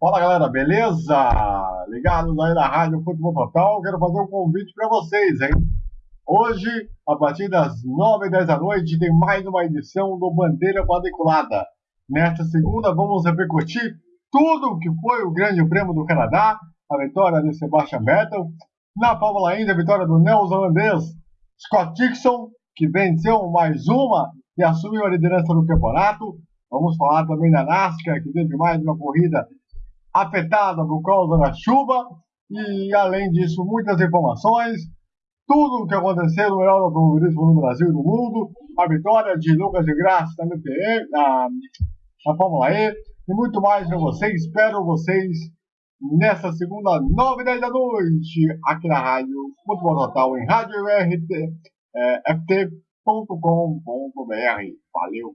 Fala galera, beleza? Ligados aí na Rádio Futebol Total, quero fazer um convite para vocês, hein? Hoje, a partir das 9 e 10 da noite, tem mais uma edição do Bandeira Quadriculada. Nesta segunda, vamos repercutir tudo o que foi o Grande Prêmio do Canadá, a vitória de Sebastian Vettel, na Fórmula Indy, a vitória do neozelandês Scott Dixon, que venceu mais uma e assumiu a liderança do campeonato. Vamos falar também da NASCAR, que teve mais uma corrida afetada por causa da chuva e, além disso, muitas informações, tudo o que aconteceu no melhor automobilismo no Brasil e no mundo, a vitória de Lucas de Graça na MPE, na, na Fórmula E e muito mais para vocês. Espero vocês nessa segunda, 9 e 10 da noite, aqui na Rádio Futebol Total, em rádio é. Valeu!